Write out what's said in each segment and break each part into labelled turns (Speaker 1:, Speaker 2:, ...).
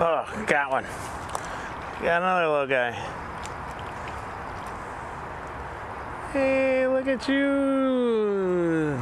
Speaker 1: Oh, got one. Got another little guy. Hey, look at you.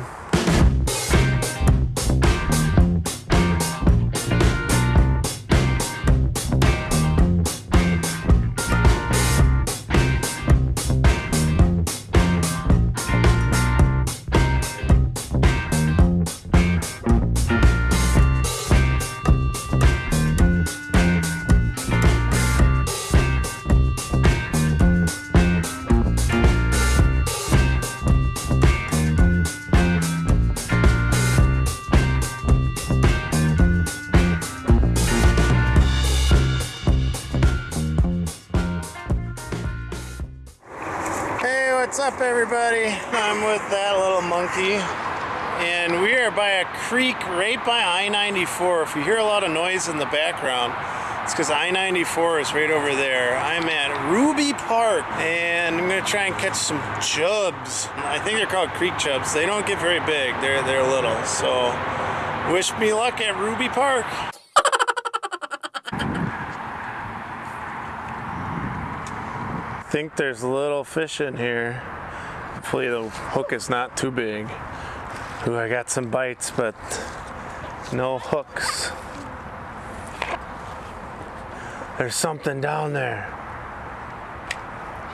Speaker 1: What's up everybody? I'm with that little monkey and we are by a creek right by I-94. If you hear a lot of noise in the background, it's because I-94 is right over there. I'm at Ruby Park and I'm gonna try and catch some chubs. I think they're called creek chubs. They don't get very big, they're, they're little. So wish me luck at Ruby Park. Think there's little fish in here. Hopefully the hook is not too big. Ooh, I got some bites, but no hooks. There's something down there.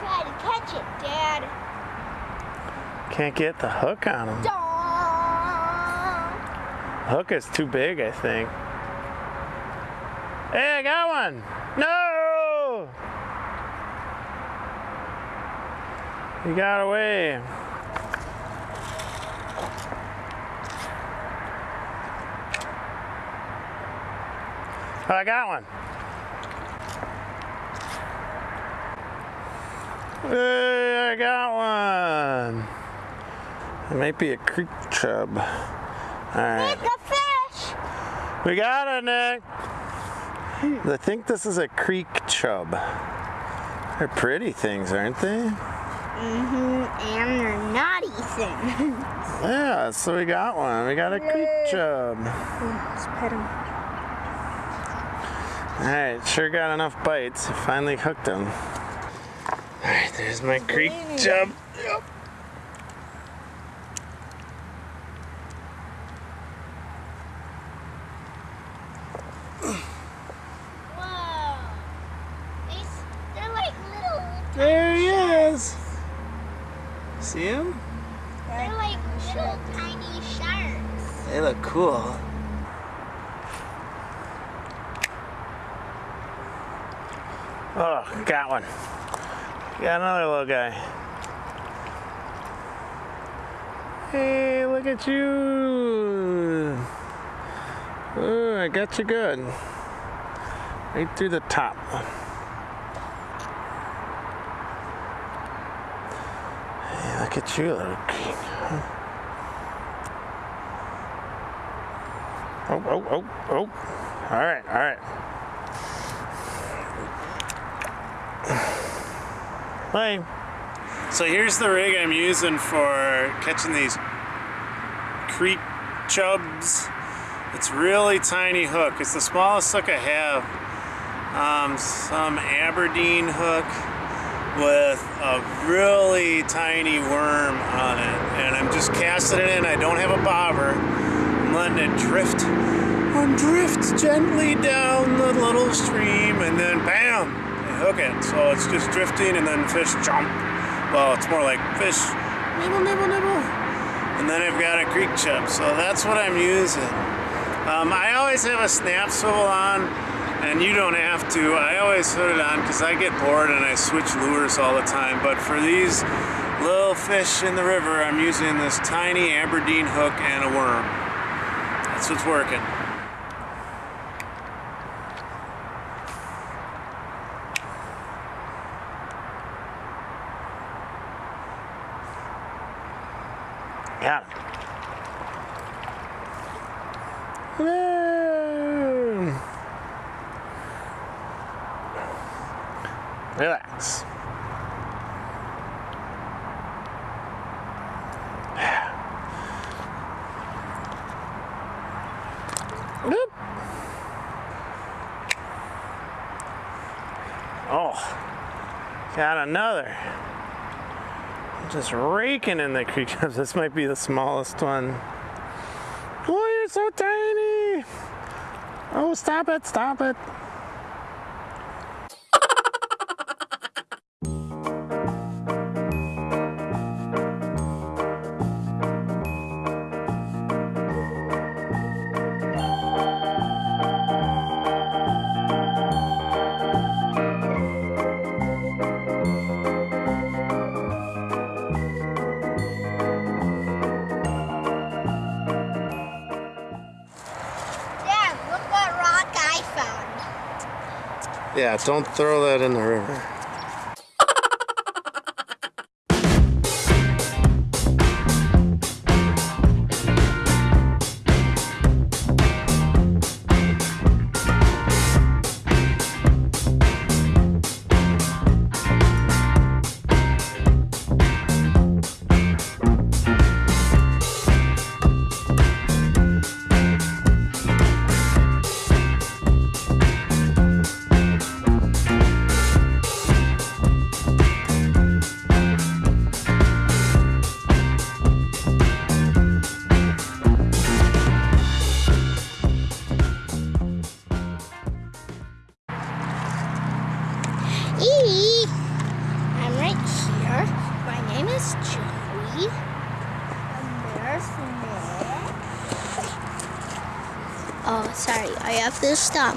Speaker 2: Try to catch it, Dad.
Speaker 1: Can't get the hook on him. Hook is too big, I think. Hey, I got one! No! He got away. Oh, I got one. Hey, I got one. It might be a creek chub. All right.
Speaker 2: Nick, a fish.
Speaker 1: We got it, Nick. I think this is a creek chub. They're pretty things, aren't they?
Speaker 2: Mm-hmm. And they're naughty things.
Speaker 1: Yeah, so we got one. We got a creek chub.
Speaker 2: Let's pet him.
Speaker 1: Alright, sure got enough bites. Finally hooked him. Alright, there's my creek chub. Yep.
Speaker 2: Whoa. These, they're like little,
Speaker 1: There he is. See him?
Speaker 2: they're like little tiny sharks.
Speaker 1: They look cool. Oh, got one. Got another little guy. Hey, look at you. Oh, I got you good. Right through the top. Look at you, little king. Oh, oh, oh, oh. All right, all right. Hi. So here's the rig I'm using for catching these creek chubs. It's really tiny hook. It's the smallest hook I have. Um, some Aberdeen hook with a really tiny worm on it. And I'm just casting it in. I don't have a bobber. I'm letting it drift and drift gently down the little stream and then bam, I hook it. So it's just drifting and then fish jump. Well, it's more like fish nibble, nibble, nibble. And then I've got a creek chub. So that's what I'm using. Um, I always have a snap swivel on and you don't have to. I always put it on because I get bored and I switch lures all the time. But for these little fish in the river, I'm using this tiny Aberdeen hook and a worm. That's what's working. Got it. Relax. Oh, got another. Just raking in the creatures. This might be the smallest one. Oh, you're so tiny. Oh, stop it, stop it. Yeah, don't throw that in the river.
Speaker 2: Joey. And there's Nick. Oh, sorry. I have to stop.